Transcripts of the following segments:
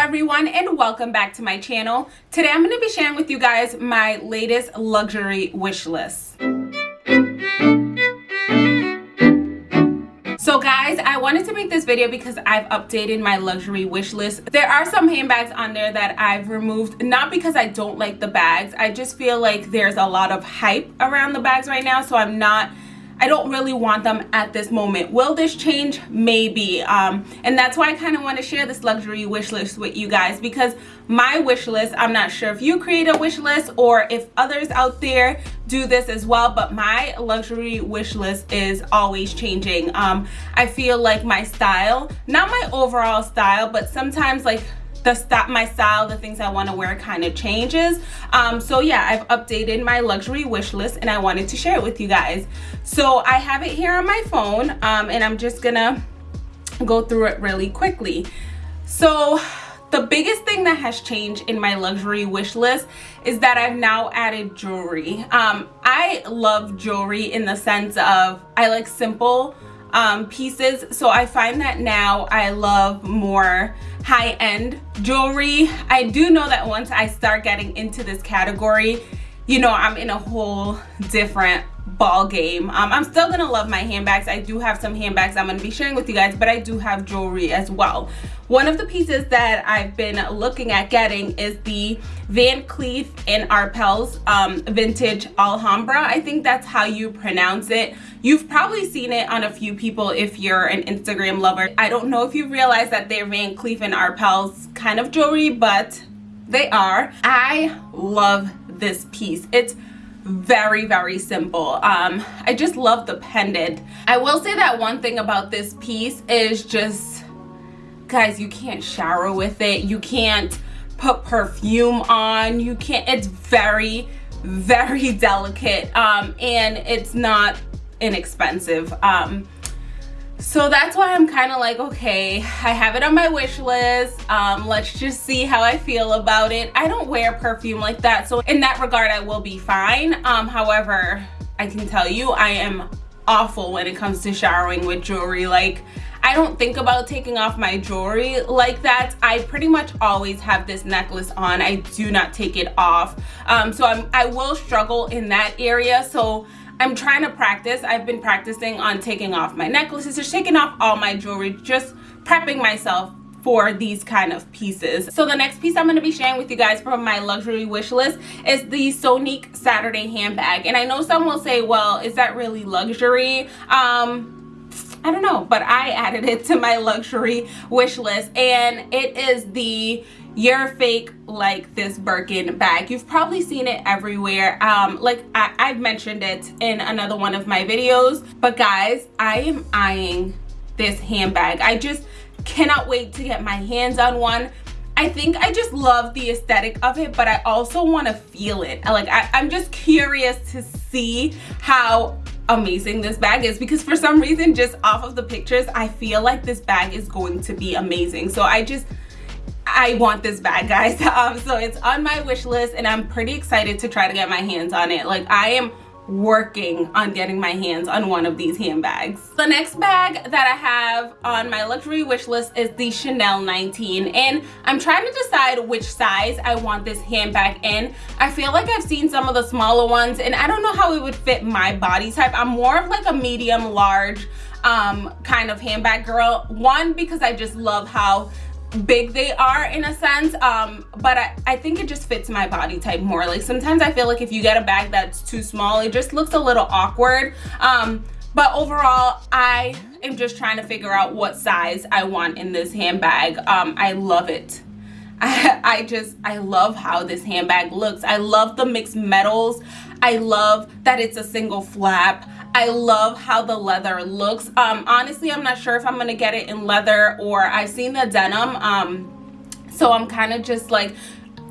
everyone and welcome back to my channel. Today i'm going to be sharing with you guys my latest luxury wish list. So guys i wanted to make this video because i've updated my luxury wish list. There are some handbags on there that i've removed not because i don't like the bags. I just feel like there's a lot of hype around the bags right now so i'm not I don't really want them at this moment. Will this change? Maybe. Um, and that's why I kind of want to share this luxury wish list with you guys because my wish list, I'm not sure if you create a wish list or if others out there do this as well, but my luxury wish list is always changing. Um, I feel like my style, not my overall style, but sometimes like the stop my style the things i want to wear kind of changes. Um so yeah i've updated my luxury wish list and i wanted to share it with you guys. So i have it here on my phone um and i'm just gonna go through it really quickly. So the biggest thing that has changed in my luxury wish list is that I've now added jewelry. Um, I love jewelry in the sense of I like simple um, pieces. So I find that now I love more high-end jewelry. I do know that once I start getting into this category, you know, I'm in a whole different ball game um, i'm still gonna love my handbags. I do have some handbags i'm gonna be sharing with you guys but i do have jewelry as well. One of the pieces that i've been looking at getting is the van cleef and arpels um, vintage alhambra. I think that's how you pronounce it. You've probably seen it on a few people if you're an instagram lover. I don't know if you realize that they're van cleef and arpels kind of jewelry but they are. I love this piece. It's very very simple. Um i just love the pendant. I will say that one thing about this piece is just guys you can't shower with it. You can't put perfume on. You can't it's very very delicate um and it's not inexpensive. Um so that's why i'm kind of like okay i have it on my wish list um let's just see how i feel about it i don't wear perfume like that so in that regard i will be fine um however i can tell you i am awful when it comes to showering with jewelry like I don't think about taking off my jewelry like that. I pretty much always have this necklace on. I do not take it off. Um, so I'm, I will struggle in that area. So I'm trying to practice. I've been practicing on taking off my necklaces, just taking off all my jewelry, just prepping myself for these kind of pieces. So the next piece I'm going to be sharing with you guys from my luxury wish list is the Sonique Saturday handbag. And I know some will say, well, is that really luxury? Um, I don't know, but I added it to my luxury wish list and it is the you're fake like this Birkin bag. You've probably seen it everywhere. Um, like I, I've mentioned it in another one of my videos. But guys, I am eyeing this handbag. I just cannot wait to get my hands on one. I think I just love the aesthetic of it, but I also want to feel it. Like I, I'm just curious to see how amazing this bag is because for some reason just off of the pictures I feel like this bag is going to be amazing so I just I want this bag guys um, so it's on my wish list and I'm pretty excited to try to get my hands on it like I am working on getting my hands on one of these handbags. The next bag that I have on my luxury wish list is the Chanel 19 and I'm trying to decide which size I want this handbag in. I feel like I've seen some of the smaller ones and I don't know how it would fit my body type. I'm more of like a medium large um, kind of handbag girl. One, because I just love how big they are in a sense um but I, I think it just fits my body type more. Like sometimes i feel like if you get a bag that's too small it just looks a little awkward. Um but overall i am just trying to figure out what size i want in this handbag. Um i love it. I, I just i love how this handbag looks. I love the mixed metals. I love that it's a single flap I love how the leather looks. Um, honestly, I'm not sure if I'm going to get it in leather or I've seen the denim. Um, so I'm kind of just like,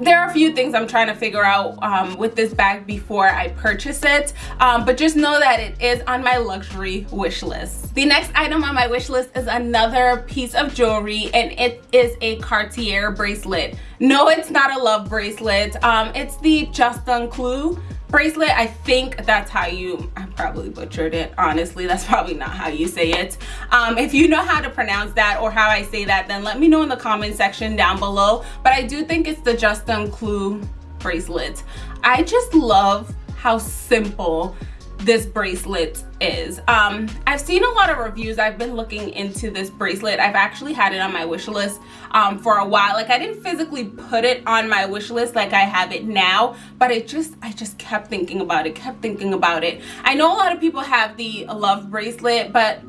there are a few things I'm trying to figure out um, with this bag before I purchase it. Um, but just know that it is on my luxury wish list. The next item on my wish list is another piece of jewelry and it is a Cartier bracelet. No, it's not a love bracelet. Um, it's the Juste un Clou bracelet i think that's how you i probably butchered it honestly that's probably not how you say it. Um, if you know how to pronounce that or how i say that then let me know in the comment section down below. But i do think it's the Juste un Clou bracelet. I just love how simple this bracelet is. Um i've seen a lot of reviews. I've been looking into this bracelet. I've actually had it on my wish list um for a while. Like i didn't physically put it on my wish list like i have it now but it just i just kept thinking about it kept thinking about it. I know a lot of people have the love bracelet but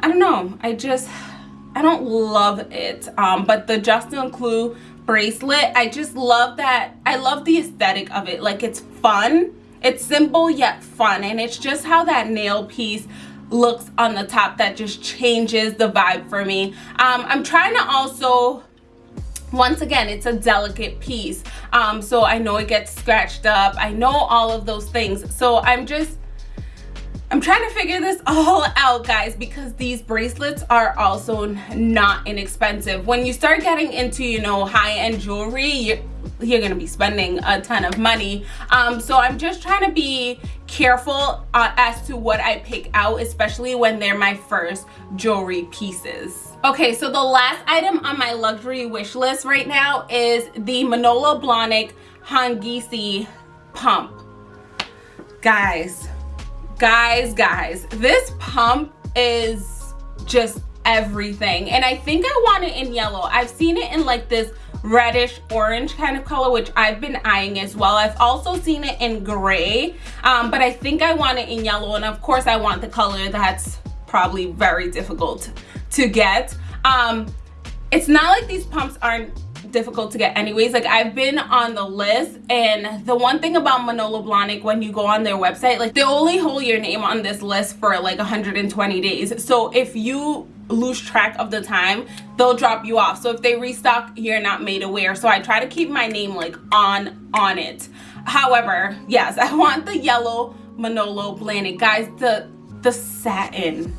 i don't know. I just i don't love it. Um but the Juste un Clou bracelet i just love that i love the aesthetic of it. Like it's fun it's simple yet fun and it's just how that nail piece looks on the top that just changes the vibe for me. Um, I'm trying to also once again it's a delicate piece um, so I know it gets scratched up I know all of those things so I'm just I'm trying to figure this all out guys because these bracelets are also not inexpensive. When you start getting into you know high-end jewelry you're, you're gonna be spending a ton of money. Um, so i'm just trying to be careful uh, as to what i pick out especially when they're my first jewelry pieces. Okay so the last item on my luxury wish list right now is the manolo blahnik hangisi pump. Guys guys guys this pump is just everything. And i think i want it in yellow. I've seen it in like this reddish orange kind of color which I've been eyeing as well. I've also seen it in gray um, but I think I want it in yellow. And of course I want the color that's probably very difficult to get. Um, it's not like these pumps aren't difficult to get anyways. Like i've been on the list and the one thing about manolo blahnik when you go on their website like they only hold your name on this list for like 120 days. So if you lose track of the time they'll drop you off. So if they restock you're not made aware. So i try to keep my name like on on it. However yes i want the yellow manolo blahnik. Guys the the satin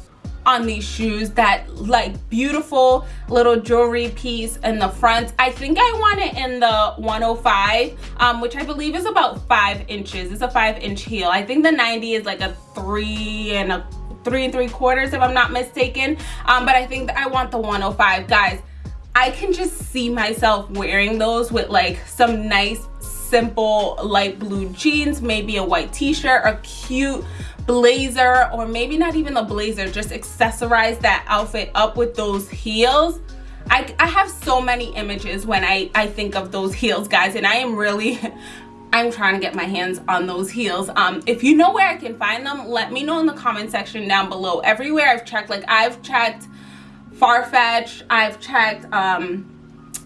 on these shoes that like beautiful little jewelry piece in the front i think i want it in the 105 um, which i believe is about five inches it's a five inch heel i think the 90 is like a three and a three and three quarters if I'm not mistaken. Um, but I think I want the 105. Guys, I can just see myself wearing those with like some nice simple light blue jeans, maybe a white t-shirt, a cute blazer, or maybe not even the blazer, just accessorize that outfit up with those heels. I, I have so many images when I, I think of those heels, guys, and I am really I'm trying to get my hands on those heels. Um, if you know where I can find them, let me know in the comment section down below. Everywhere I've checked, like I've checked Farfetch, I've checked um,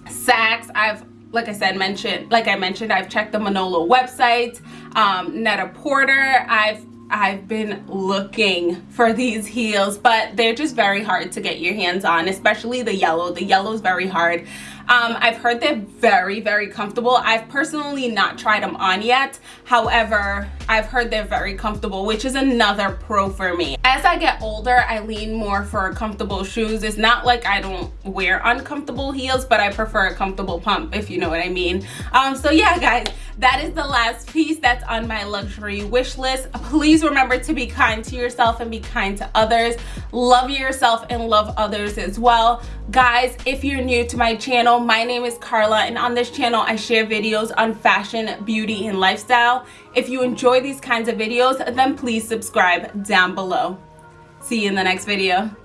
Saks, I've like I said, mentioned, like I mentioned, I've checked the Manolo website, um, Net-a-Porter, I've I've been looking for these heels, but they're just very hard to get your hands on, especially the yellow. The yellow is very hard. Um, I've heard they're very, very comfortable. I've personally not tried them on yet. However, I've heard they're very comfortable, which is another pro for me. As I get older, I lean more for comfortable shoes. It's not like I don't wear uncomfortable heels, but I prefer a comfortable pump, if you know what I mean. Um, so yeah, guys, that is the last piece that's on my luxury wish list. Please remember to be kind to yourself and be kind to others. Love yourself and love others as well. Guys, if you're new to my channel, my name is Carla and on this channel I share videos on fashion, beauty, and lifestyle. If you enjoy these kinds of videos, then please subscribe down below. See you in the next video.